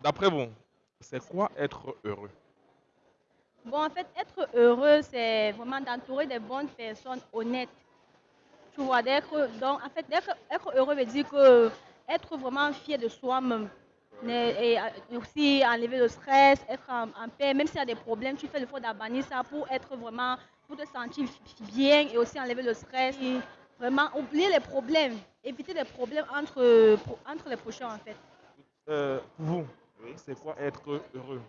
D'après vous, c'est quoi être heureux? Bon, en fait, être heureux, c'est vraiment d'entourer des bonnes personnes honnêtes. Tu vois, d'être, donc, en fait, d'être être heureux veut dire que être vraiment fier de soi-même. Et aussi enlever le stress, être en, paix, même s'il y a des problèmes, tu fais le l'effort d'abandonner ça pour être vraiment, pour te sentir bien et aussi enlever le stress. vraiment oublier les problèmes, éviter les problèmes entre, entre les prochains en fait. Euh, pour vous, c'est quoi être heureux?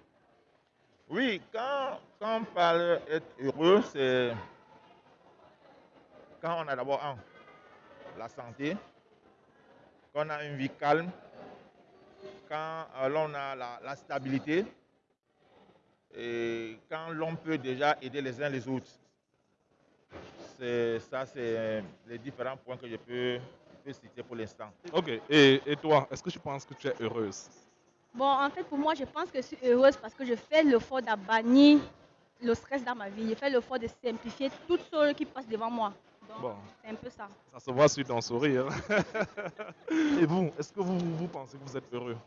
Oui, quand, quand on parle d'être heureux, c'est quand on a d'abord la santé, quand on a une vie calme, quand euh, l'on a la, stabilité et quand l'on peut déjà aider les uns les autres. Ça, c'est les différents points que je peux, citer pour l'instant. Ok, et, et toi, est-ce que tu penses que tu es heureuse? Bon, en fait, pour moi, je pense que je suis heureuse parce que je fais l'effort d'abannir le stress dans ma vie. Je fais l'effort de simplifier toutes choses qui passent devant moi. bon. C'est un peu ça. Ça se voit sur ton sourire. Et vous, est-ce que vous, vous pensez que vous êtes heureux?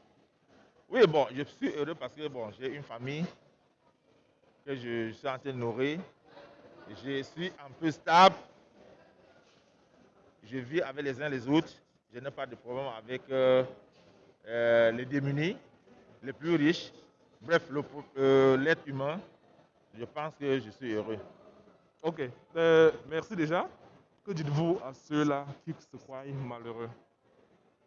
Oui, bon, je suis heureux parce que bon, j'ai une famille que je, suis en train de nourrir. Je suis un peu stable. Je vis avec les uns les autres. Je n'ai pas de problème avec euh, euh, les démunis les plus riches, bref, euh, l'être humain, je pense que je suis heureux. Ok, euh, merci déjà. Que dites-vous à ceux-là qui se croient malheureux?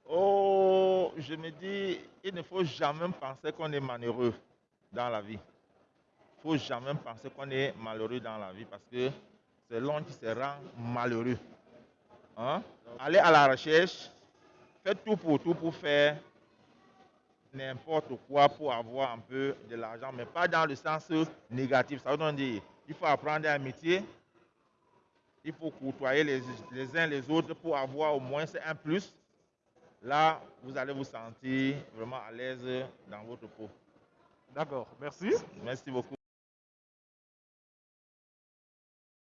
Oh, je me dis, il ne faut jamais penser qu'on est malheureux dans la vie. Il ne faut jamais penser qu'on est malheureux dans la vie parce que c'est l'homme qui se rend malheureux. Hein? Allez à la recherche, faites tout pour tout pour faire n'importe quoi pour avoir un peu de l'argent, mais pas dans le sens négatif. Ça veut dire il faut apprendre un métier, il faut côtoyer les, les uns les autres pour avoir au moins un plus. Là, vous allez vous sentir vraiment à l'aise dans votre peau. D'accord, merci. Merci beaucoup.